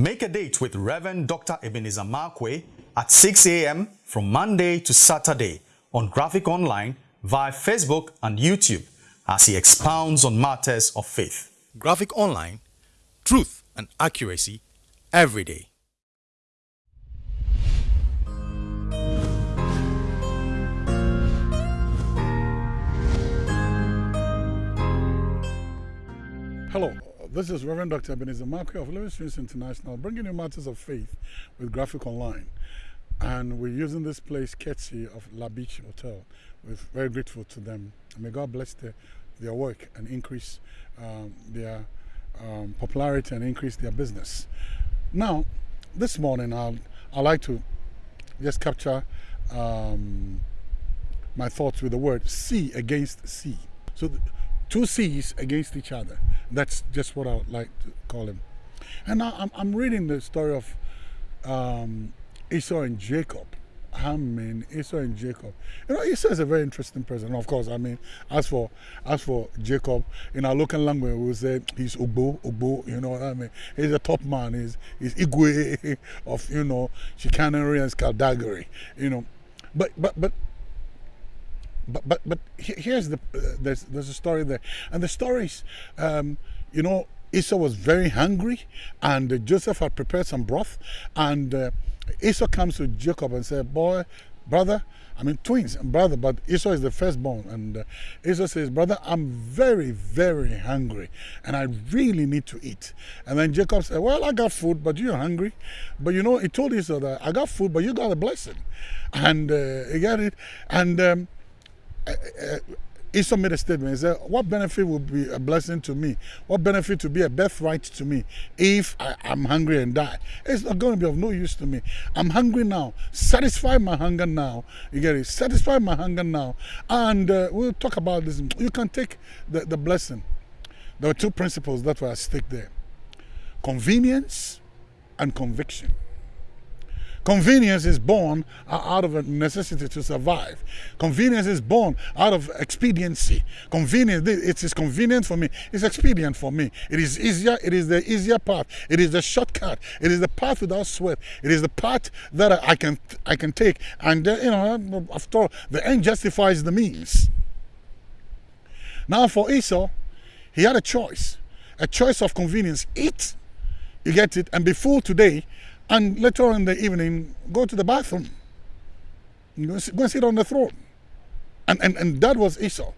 Make a date with Reverend Dr. Ebenezer Markwei at 6 a.m. from Monday to Saturday on Graphic Online via Facebook and YouTube as he expounds on matters of faith. Graphic Online, truth and accuracy every day. Hello, this is Reverend Dr. Ebenezer Markwei of Living Streams International, bringing you matters of faith with Graphic Online. And we're using this place courtesy of La Beach Hotel. We're very grateful to them. may God bless their, their work and increase um, their um, popularity and increase their business. Now, this morning, I'll, I'd like to just capture um, my thoughts with the word C against C. So, two C's against each other. That's just what I would like to call him. And now I'm, I'm reading the story of um, Esau and Jacob. I mean, Esau and Jacob. You know, Esau is a very interesting person. Of course, I mean, as for as for Jacob, in our local language, we say he's Ubo, Ubo. You know what I mean? He's a top man. He's he's Igwe of you know chicanery and skullduggery. You know, but but but but but but here's the uh, there's there's a story there, and the stories, um, you know, Esau was very hungry, and uh, Joseph had prepared some broth, and uh, Esau comes to Jacob and said, "Boy, brother." I mean, twins and brother, but Esau is the firstborn. And uh, Esau says, Brother, I'm very, very hungry and I really need to eat. And then Jacob said, Well, I got food, but you're hungry. But you know, he told Esau that I got food, but you got a blessing. And uh, he got it. And um, Esau made a statement. He said, What benefit will be a blessing to me? What benefit to be a birthright to me if I, am hungry and die? It's not going to be of no use to me. I'm hungry now. Satisfy my hunger now. You get it? Satisfy my hunger now. And uh, we'll talk about this. You can take the, the blessing. There were two principles that were at stake there convenience and conviction. Convenience is born out of a necessity to survive. Convenience is born out of expediency. Convenience, it is convenient for me. It's expedient for me. It is easier. It is the easier path. It is the shortcut. It is the path without sweat. It is the path that I can I can take. And uh, you know, after all, the end justifies the means. Now for Esau, he had a choice, a choice of convenience. Eat, you get it, and be full today and later on in the evening, go to the bathroom. Go, and sit on the throne. And, and, and that was Esau.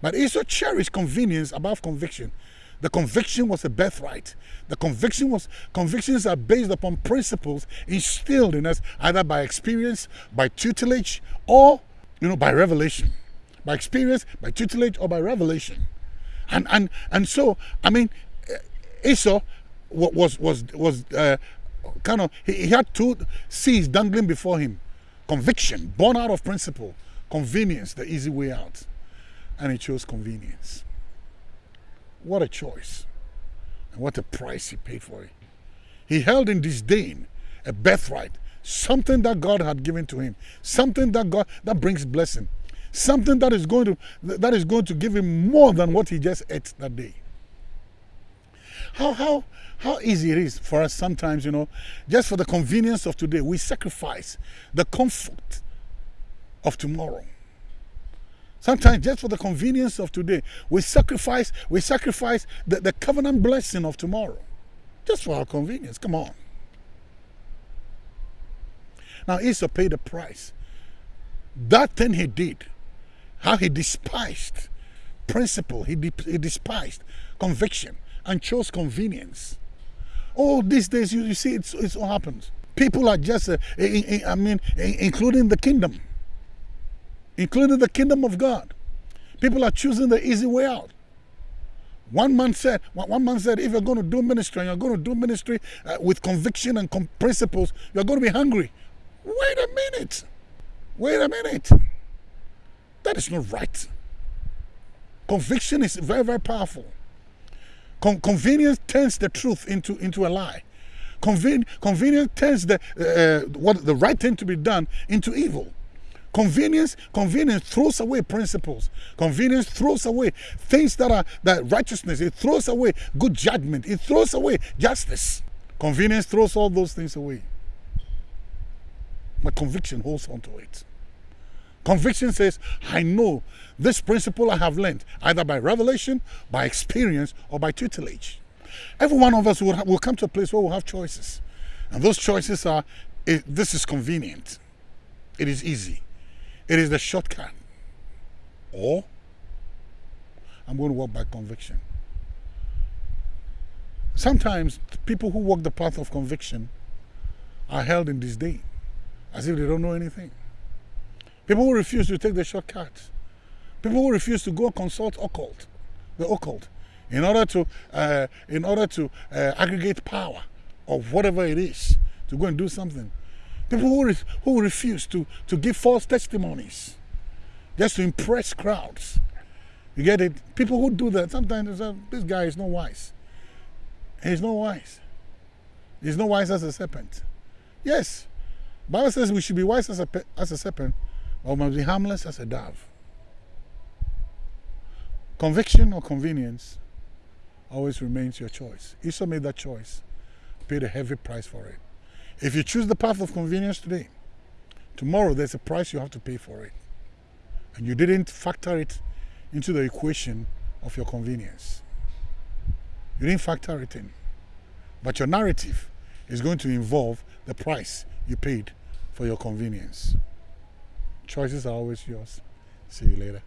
But Esau cherished convenience above conviction. The conviction was a birthright. The conviction was convictions are based upon principles instilled in us either by experience, by tutelage, or you know by revelation. By experience, by tutelage, or by revelation. And and and so I mean, Esau was was was uh, kind of, he, he had two C's dangling before him. Conviction, born out of principle. Convenience, the easy way out. And he chose convenience. What a choice. And what a price he paid for it. He held in disdain a birthright, something that God had given to him, something that God that brings blessing, something that is going to that is going to give him more than what he just ate that day. How how how easy it is for us sometimes, you know, just for the convenience of today, we sacrifice the comfort of tomorrow. Sometimes just for the convenience of today, we sacrifice, we sacrifice the, the covenant blessing of tomorrow. Just for our convenience. Come on. Now Esau paid the price. That thing he did, how he despised principle, he, he despised conviction and chose convenience. Oh, these days you, you see it's, it's what happens. People are just, uh, I mean, including the kingdom, including the kingdom of God. People are choosing the easy way out. One man said, one man said, if you're going to do ministry and you're going to do ministry uh, with conviction and principles, you're going to be hungry. Wait a minute. Wait a minute. That is not right. Conviction is very, very powerful. Con convenience turns the truth into, into a lie. Conven convenience turns the, uh, what, the right thing to be done into evil. Convenience, convenience throws away principles. Convenience throws away things that are that righteousness. It throws away good judgment. It throws away justice. Convenience throws all those things away. My conviction holds on to it. Conviction says, I know this principle I have learned either by revelation, by experience, or by tutelage. Every one of us will, will come to a place where we'll have choices. And those choices are this is convenient, it is easy, it is the shortcut. Or I'm going to walk by conviction. Sometimes people who walk the path of conviction are held in disdain as if they don't know anything. People who refuse to take the shortcut. People who refuse to go consult occult, the occult, in order to, uh, in order to uh, aggregate power of whatever it is to go and do something. People who, re who refuse to, to give false testimonies just to impress crowds. You get it? People who do that, sometimes say, this guy is not wise. He's not wise. He's not wise as a serpent. Yes, Bible says we should be wise as a, as a serpent, or must be harmless as a dove. Conviction or convenience always remains your choice. Esau made that choice, paid a heavy price for it. If you choose the path of convenience today, tomorrow there's a price you have to pay for it. And you didn't factor it into the equation of your convenience. You didn't factor it in. But your narrative is going to involve the price you paid for your convenience. Choices are always yours. See you later.